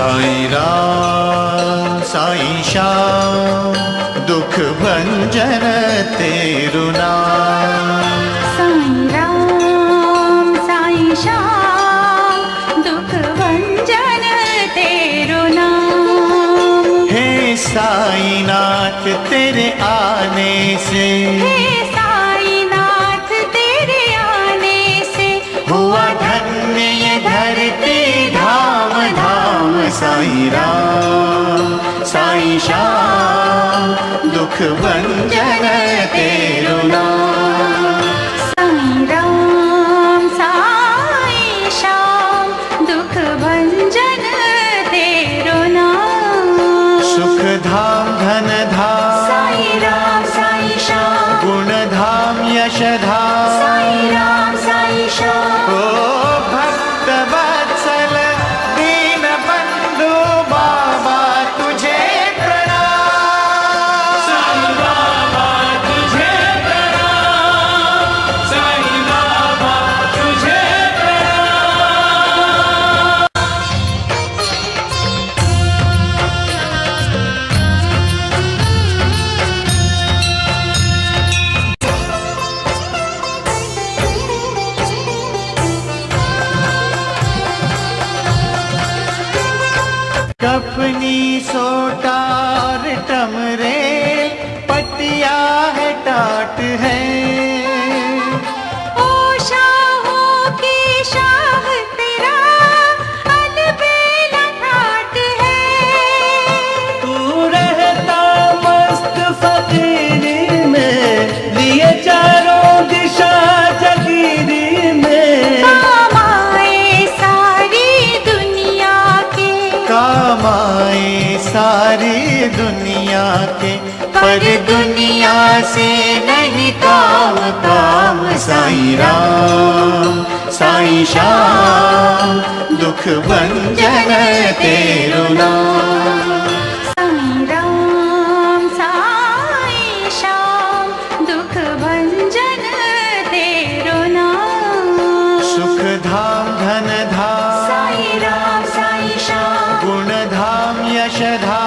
साई राम साई श्याम दुख भंजन तेरु नाम। साई राम साई श्याम दुख भंजन तेरु नाम। हे साईनाथ तेरे आने ीरा सा दुख भंजन कपनी सोटार टमरे पटिया है टाट है। के पर दुनिया से नहीं काम काम साई राम साई श्याम दुख भंजन तेरो नाम। धाम धन धाम साई राम साई श्याम। गुण धाम यश धाम।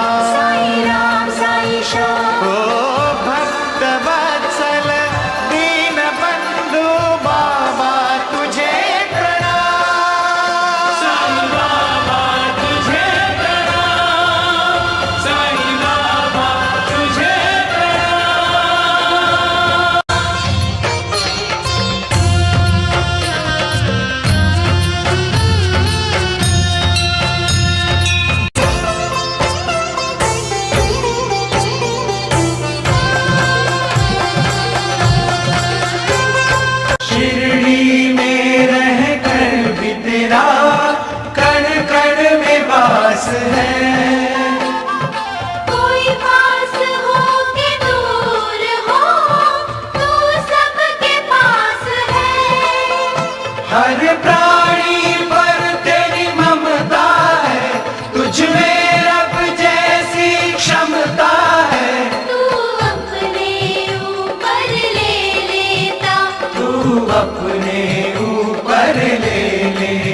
हर प्राणी पर तेरी ममता है। तुझ में रब जैसी क्षमता है। तू अपने ऊपर ले लेता। तू अपने ऊपर ले लेता।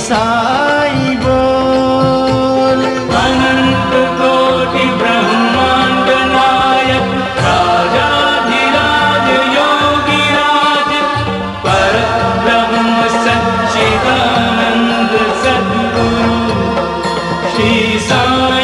साई बोल। अनंत कोटि ब्रह्मांड नायक राजाधिराज योगी राज पर ब्रह्म सच्चिदानंद सद्गुरु श्री साई